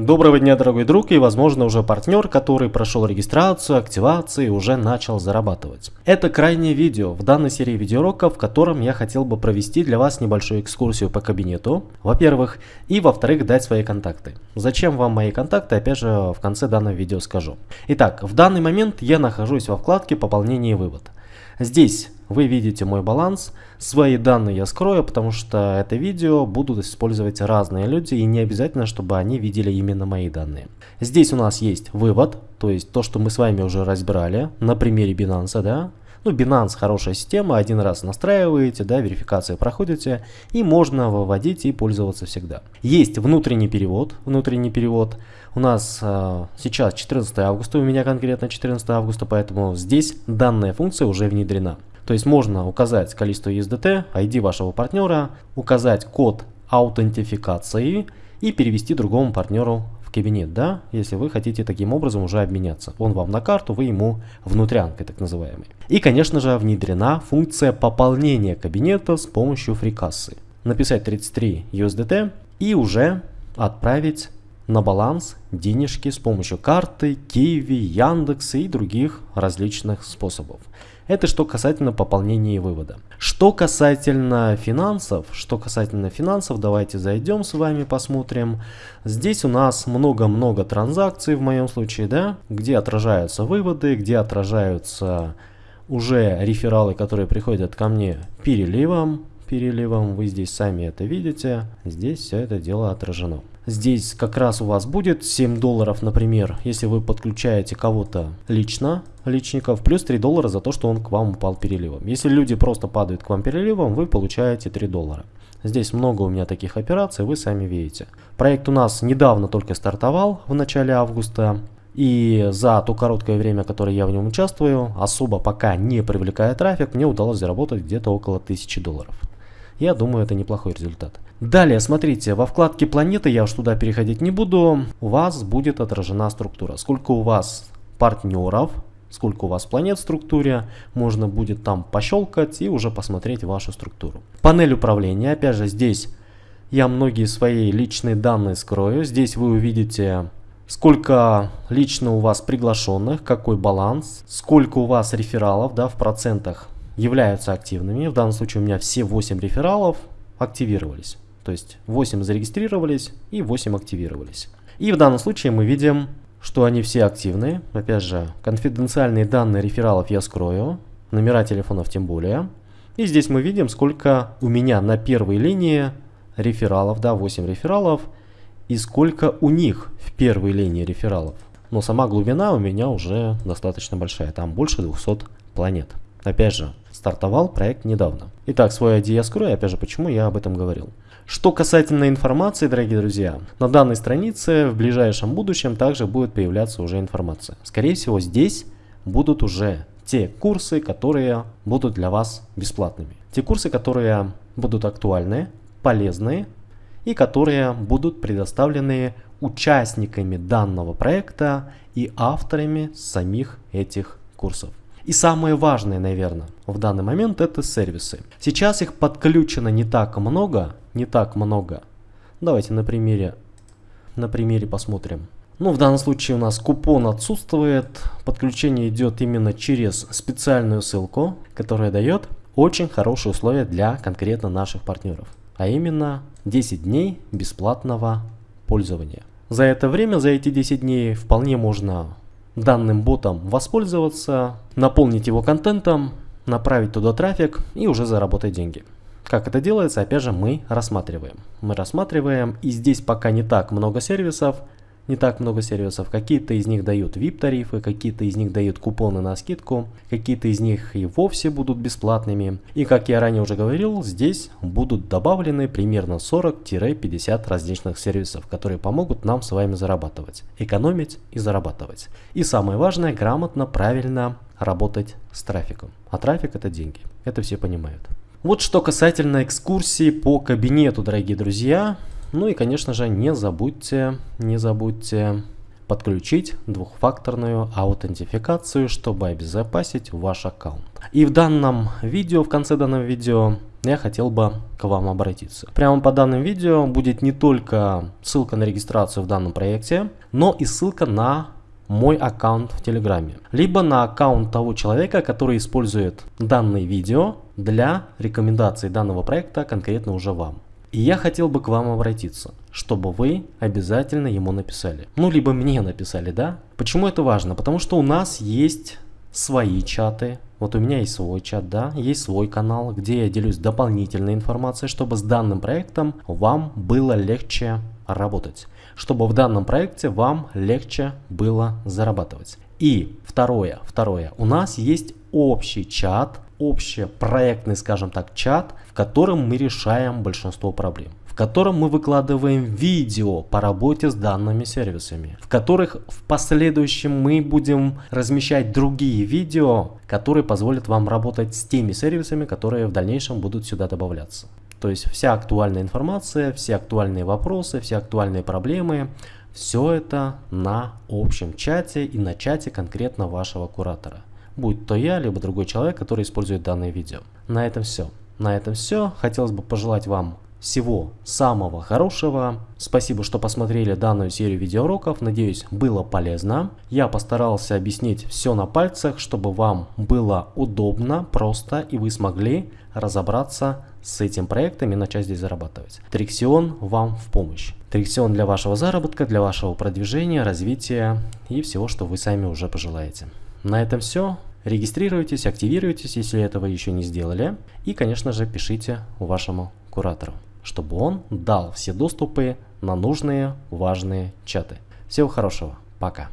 Доброго дня, дорогой друг и, возможно, уже партнер, который прошел регистрацию, активацию и уже начал зарабатывать. Это крайнее видео в данной серии видеоуроков, в котором я хотел бы провести для вас небольшую экскурсию по кабинету, во-первых, и во-вторых, дать свои контакты. Зачем вам мои контакты, опять же, в конце данного видео скажу. Итак, в данный момент я нахожусь во вкладке «Пополнение и вывод». Здесь вы видите мой баланс. Свои данные я скрою, потому что это видео будут использовать разные люди и не обязательно, чтобы они видели именно мои данные. Здесь у нас есть вывод, то есть то, что мы с вами уже разбирали на примере Binance, да. Ну, Binance хорошая система, один раз настраиваете, да, верификацию проходите, и можно выводить и пользоваться всегда. Есть внутренний перевод, внутренний перевод. У нас э, сейчас 14 августа, у меня конкретно 14 августа, поэтому здесь данная функция уже внедрена. То есть можно указать количество USDT, ID вашего партнера, указать код аутентификации и перевести другому партнеру кабинет, да, если вы хотите таким образом уже обменяться. Он вам на карту, вы ему внутрянкой так называемой. И, конечно же, внедрена функция пополнения кабинета с помощью фрикассы. Написать 33 USDT и уже отправить на баланс денежки с помощью карты, Киви, Яндекса и других различных способов. Это что касательно пополнения и вывода. Что касательно финансов, что касательно финансов, давайте зайдем с вами посмотрим. Здесь у нас много-много транзакций в моем случае, да, где отражаются выводы, где отражаются уже рефералы, которые приходят ко мне переливом, переливом, вы здесь сами это видите, здесь все это дело отражено. Здесь как раз у вас будет 7 долларов, например, если вы подключаете кого-то лично, личников, плюс 3 доллара за то, что он к вам упал переливом. Если люди просто падают к вам переливом, вы получаете 3 доллара. Здесь много у меня таких операций, вы сами видите. Проект у нас недавно только стартовал в начале августа. И за то короткое время, которое я в нем участвую, особо пока не привлекая трафик, мне удалось заработать где-то около 1000 долларов. Я думаю, это неплохой результат. Далее, смотрите, во вкладке планеты, я уж туда переходить не буду, у вас будет отражена структура. Сколько у вас партнеров, сколько у вас планет в структуре, можно будет там пощелкать и уже посмотреть вашу структуру. Панель управления, опять же, здесь я многие свои личные данные скрою. Здесь вы увидите сколько лично у вас приглашенных, какой баланс, сколько у вас рефералов да, в процентах являются активными. В данном случае у меня все 8 рефералов активировались. То есть 8 зарегистрировались и 8 активировались. И в данном случае мы видим, что они все активны. Опять же, конфиденциальные данные рефералов я скрою, номера телефонов тем более. И здесь мы видим, сколько у меня на первой линии рефералов, да, 8 рефералов, и сколько у них в первой линии рефералов. Но сама глубина у меня уже достаточно большая, там больше 200 планет. Опять же, стартовал проект недавно. Итак, свой ID я скрою, опять же, почему я об этом говорил. Что касательно информации, дорогие друзья, на данной странице в ближайшем будущем также будет появляться уже информация. Скорее всего, здесь будут уже те курсы, которые будут для вас бесплатными. Те курсы, которые будут актуальны, полезны и которые будут предоставлены участниками данного проекта и авторами самих этих курсов. И самое важное, наверное, в данный момент это сервисы. Сейчас их подключено не так много, не так много. Давайте на примере, на примере посмотрим. Ну, в данном случае у нас купон отсутствует. Подключение идет именно через специальную ссылку, которая дает очень хорошие условия для конкретно наших партнеров. А именно 10 дней бесплатного пользования. За это время, за эти 10 дней вполне можно данным ботом воспользоваться, наполнить его контентом, направить туда трафик и уже заработать деньги. Как это делается, опять же, мы рассматриваем. Мы рассматриваем, и здесь пока не так много сервисов, не так много сервисов. Какие-то из них дают VIP-тарифы, какие-то из них дают купоны на скидку, какие-то из них и вовсе будут бесплатными. И как я ранее уже говорил, здесь будут добавлены примерно 40-50 различных сервисов, которые помогут нам с вами зарабатывать, экономить и зарабатывать. И самое важное, грамотно, правильно работать с трафиком. А трафик это деньги, это все понимают. Вот что касательно экскурсии по кабинету, дорогие друзья. Ну и, конечно же, не забудьте, не забудьте подключить двухфакторную аутентификацию, чтобы обезопасить ваш аккаунт. И в данном видео, в конце данного видео, я хотел бы к вам обратиться. Прямо по данным видео будет не только ссылка на регистрацию в данном проекте, но и ссылка на мой аккаунт в Телеграме, либо на аккаунт того человека, который использует данное видео для рекомендации данного проекта конкретно уже вам. И я хотел бы к вам обратиться, чтобы вы обязательно ему написали. Ну, либо мне написали, да? Почему это важно? Потому что у нас есть свои чаты. Вот у меня есть свой чат, да, есть свой канал, где я делюсь дополнительной информацией, чтобы с данным проектом вам было легче работать. Чтобы в данном проекте вам легче было зарабатывать. И второе, второе, у нас есть общий чат, общепроектный, скажем так, чат, в котором мы решаем большинство проблем в котором мы выкладываем видео по работе с данными сервисами, в которых в последующем мы будем размещать другие видео, которые позволят вам работать с теми сервисами, которые в дальнейшем будут сюда добавляться. То есть вся актуальная информация, все актуальные вопросы, все актуальные проблемы, все это на общем чате и на чате конкретно вашего куратора будь то я, либо другой человек, который использует данное видео. На этом все. На этом все. Хотелось бы пожелать вам всего самого хорошего. Спасибо, что посмотрели данную серию видеоуроков. Надеюсь, было полезно. Я постарался объяснить все на пальцах, чтобы вам было удобно, просто и вы смогли разобраться с этим проектом и начать здесь зарабатывать. Триксион вам в помощь. Триксион для вашего заработка, для вашего продвижения, развития и всего, что вы сами уже пожелаете. На этом все. Регистрируйтесь, активируйтесь, если этого еще не сделали. И, конечно же, пишите вашему куратору, чтобы он дал все доступы на нужные важные чаты. Всего хорошего. Пока.